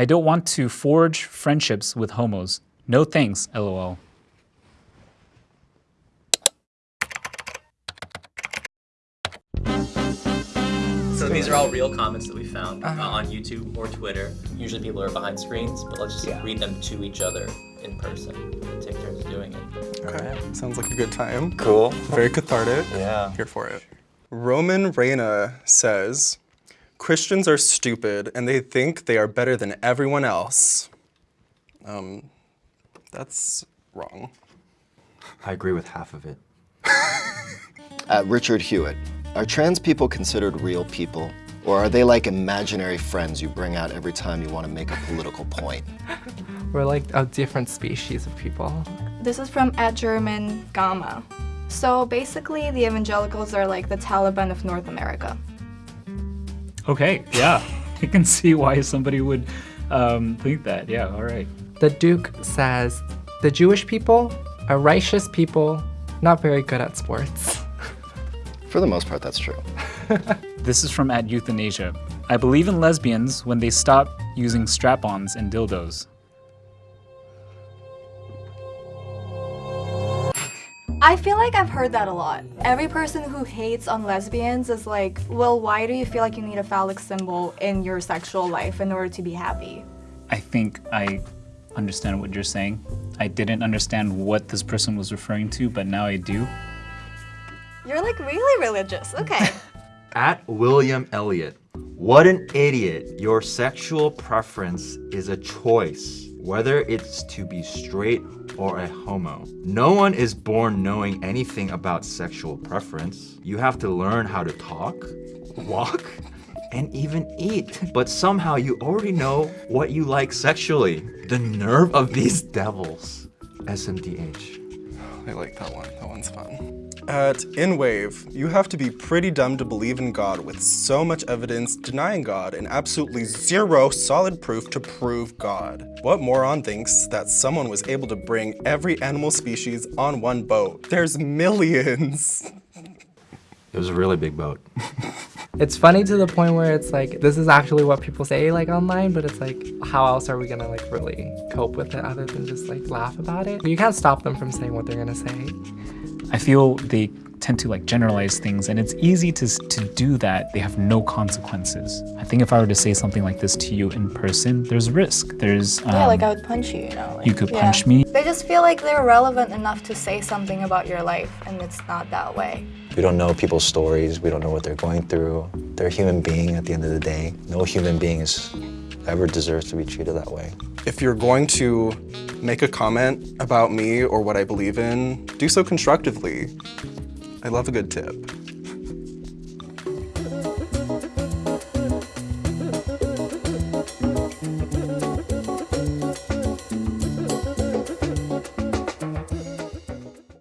I don't want to forge friendships with homos. No thanks, lol. So these are all real comments that we found uh, on YouTube or Twitter. Usually people are behind screens, but let's just Yeah. read them to each other in person. And take turns doing it. Okay. Sounds like a good time. Cool. Very cathartic. Yeah. Here for it. Roman Reina says, Christians are stupid and they think they are better than everyone else. Um, that's wrong. I agree with half of it. At Richard Hewitt, are trans people considered real people? Or are they like imaginary friends you bring out every time you want to make a political point? We're like a different species of people. This is from at German Gamma. So basically, the evangelicals are like the Taliban of North America. Okay, yeah. I can see why somebody would um, think that. Yeah, all right. The Duke says the Jewish people are righteous people, not very good at sports. For the most part, that's true. This is from at Euthanasia. I believe in lesbians when they stop using strap-ons and dildos. I feel like I've heard that a lot. Every person who hates on lesbians is like, well, why do you feel like you need a phallic symbol in your sexual life in order to be happy? I think I understand what you're saying. I didn't understand what this person was referring to, but now I do. You're like really religious. Okay. At William Elliot, What an idiot. Your sexual preference is a choice, whether it's to be straight or a homo. No one is born knowing anything about sexual preference. You have to learn how to talk, walk, and even eat. But somehow you already know what you like sexually. The nerve of these devils. SMDH. I like that one. That one's fun. At InWave, you have to be pretty dumb to believe in God with so much evidence denying God and absolutely zero solid proof to prove God. What moron thinks that someone was able to bring every animal species on one boat? There's millions. It was a really big boat. It's funny to the point where it's like this is actually what people say like online, but it's like how else are we gonna like really cope with it other than just like laugh about it? You can't stop them from saying what they're gonna say. I feel they tend to like generalize things and it's easy to, to do that. They have no consequences. I think if I were to say something like this to you in person, there's risk. There's um, yeah, like I would punch you, you know. Like, you could yeah. punch me. They just feel like they're relevant enough to say something about your life, and it's not that way. We don't know people's stories. We don't know what they're going through. They're a human being at the end of the day. No human being is ever deserves to be treated that way. If you're going to make a comment about me or what I believe in, do so constructively. I love a good tip.